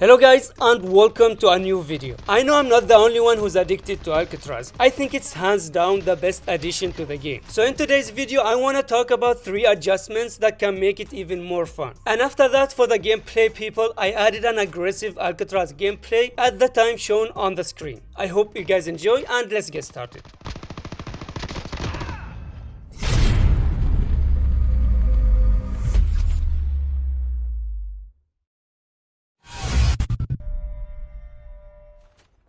Hello guys and welcome to a new video. I know I'm not the only one who's addicted to Alcatraz. I think it's hands down the best addition to the game. So in today's video I want to talk about 3 adjustments that can make it even more fun. And after that for the gameplay people I added an aggressive Alcatraz gameplay at the time shown on the screen. I hope you guys enjoy and let's get started.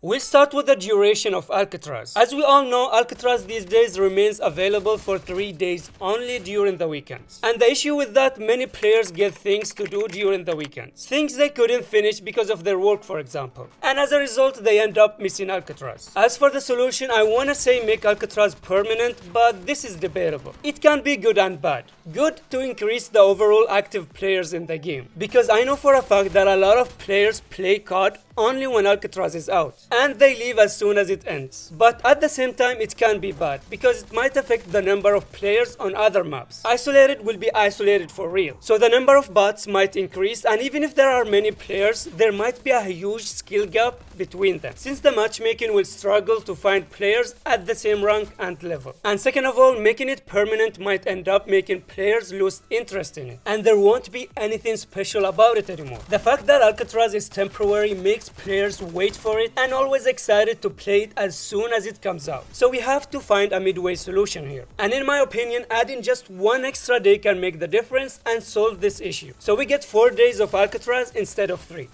We'll start with the duration of Alcatraz. As we all know, Alcatraz these days remains available for 3 days only during the weekends. And the issue with that, many players get things to do during the weekends. Things they couldn't finish because of their work for example. And as a result, they end up missing Alcatraz. As for the solution, I wanna say make Alcatraz permanent, but this is debatable. It can be good and bad. Good to increase the overall active players in the game. Because I know for a fact that a lot of players play COD only when Alcatraz is out, and they leave as soon as it ends. But at the same time, it can be bad, because it might affect the number of players on other maps. Isolated will be isolated for real, so the number of bots might increase, and even if there are many players, there might be a huge skill gap between them, since the matchmaking will struggle to find players at the same rank and level. And second of all, making it permanent might end up making players lose interest in it, and there won't be anything special about it anymore. The fact that Alcatraz is temporary makes players wait for it and always excited to play it as soon as it comes out. So we have to find a midway solution here. And in my opinion, adding just one extra day can make the difference and solve this issue. So we get 4 days of Alcatraz instead of 3.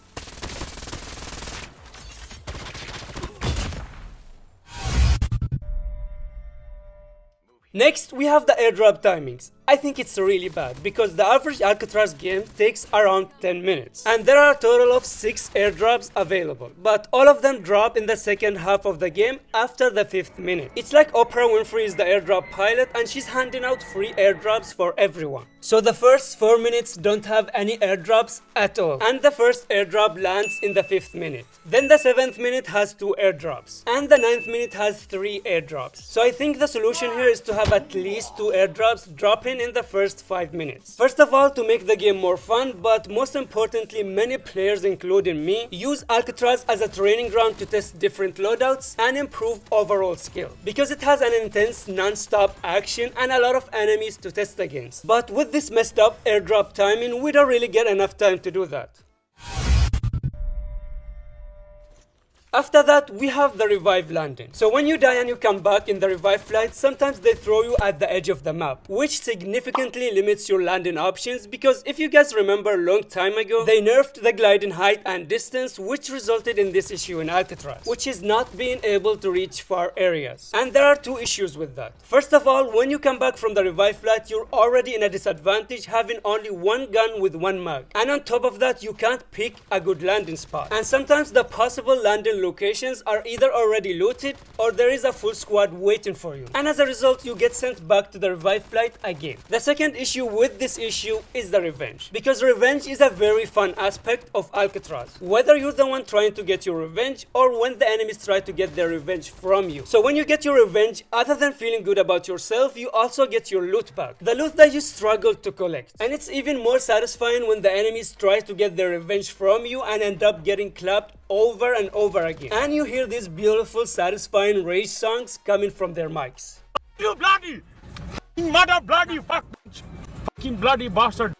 Next, we have the airdrop timings. I think it's really bad because the average Alcatraz game takes around 10 minutes and there are a total of 6 airdrops available but all of them drop in the second half of the game after the 5th minute. It's like Oprah Winfrey is the airdrop pilot and she's handing out free airdrops for everyone. So the first 4 minutes don't have any airdrops at all and the first airdrop lands in the 5th minute. Then the 7th minute has 2 airdrops and the 9th minute has 3 airdrops. So I think the solution here is to have at least 2 airdrops drop in the first 5 minutes. First of all to make the game more fun but most importantly many players including me use Alcatraz as a training ground to test different loadouts and improve overall skill because it has an intense non-stop action and a lot of enemies to test against. But with this messed up airdrop timing we don't really get enough time to do that. After that, we have the revive landing. So when you die and you come back in the revive flight, sometimes they throw you at the edge of the map, which significantly limits your landing options because if you guys remember a long time ago, they nerfed the gliding height and distance, which resulted in this issue in Alcatraz, which is not being able to reach far areas. And there are two issues with that. First of all, when you come back from the revive flight, you're already in a disadvantage having only one gun with one mag. And on top of that, you can't pick a good landing spot. And sometimes the possible landing locations are either already looted or there is a full squad waiting for you. And as a result, you get sent back to the revive flight again. The second issue with this issue is the revenge. Because revenge is a very fun aspect of Alcatraz. Whether you're the one trying to get your revenge or when the enemies try to get their revenge from you. So when you get your revenge, other than feeling good about yourself, you also get your loot back. The loot that you struggled to collect. And it's even more satisfying when the enemies try to get their revenge from you and end up getting clapped over and over again. And you hear these beautiful, satisfying rage songs coming from their mics. You bloody mother bloody fuck fucking bloody bastard.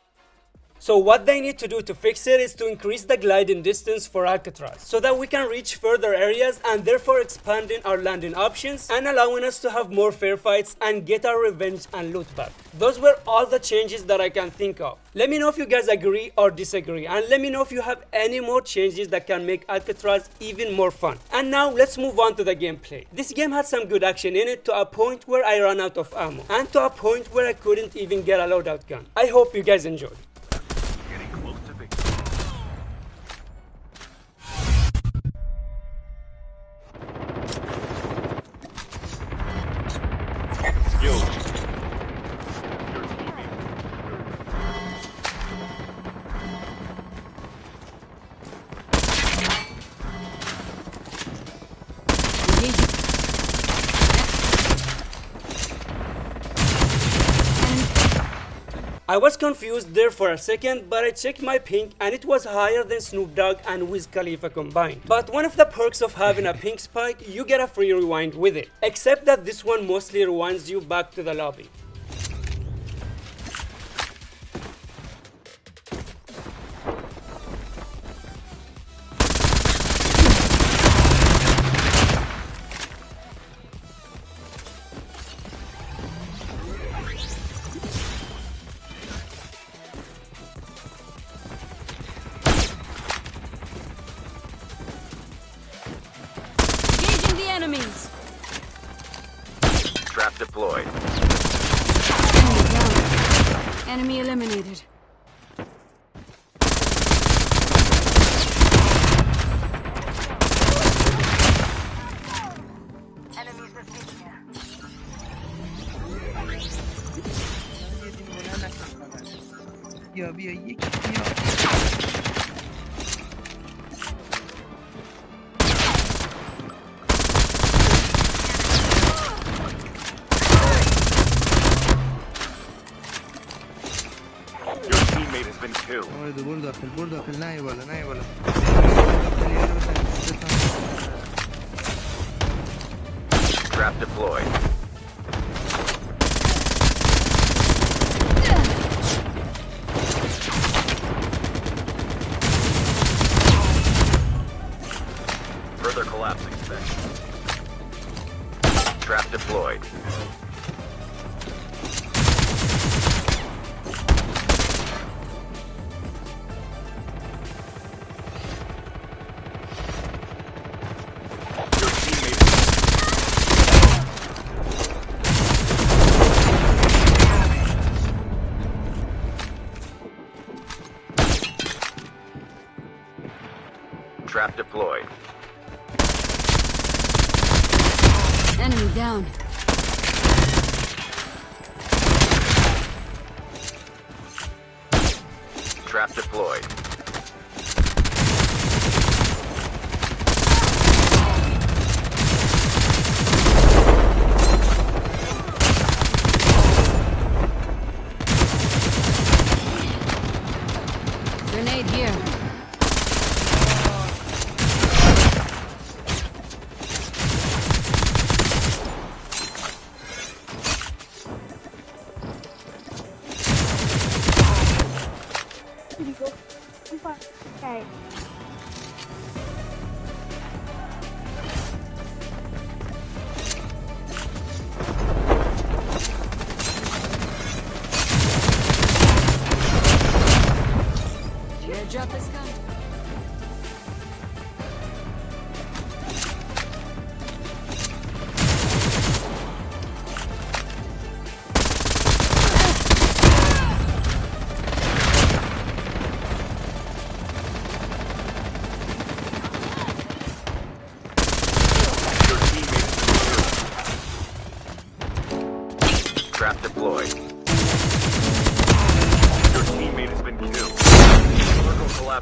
So what they need to do to fix it is to increase the gliding distance for Alcatraz so that we can reach further areas and therefore expanding our landing options and allowing us to have more fair fights and get our revenge and loot back. Those were all the changes that I can think of. Let me know if you guys agree or disagree and let me know if you have any more changes that can make Alcatraz even more fun. And now let's move on to the gameplay. This game had some good action in it to a point where I ran out of ammo and to a point where I couldn't even get a loadout gun. I hope you guys enjoyed. I was confused there for a second, but I checked my ping and it was higher than Snoop Dogg and Wiz Khalifa combined. But one of the perks of having a ping spike, you get a free rewind with it. Except that this one mostly rewinds you back to the lobby. deployed. Enemy eliminated. Yeah, yeah, yeah. برضه برضه اقفل برضه اقفل ناي ولا ناي ولا Trap deployed. Trap deployed. Enemy down. Trap deployed.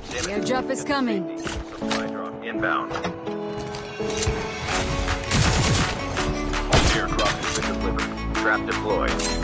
The imminent. airdrop is coming. Supply drop inbound. Has been delivered. Trap deployed.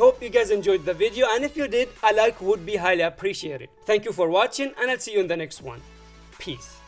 Hope you guys enjoyed the video and if you did, a like would be highly appreciated. Thank you for watching and I'll see you in the next one. Peace.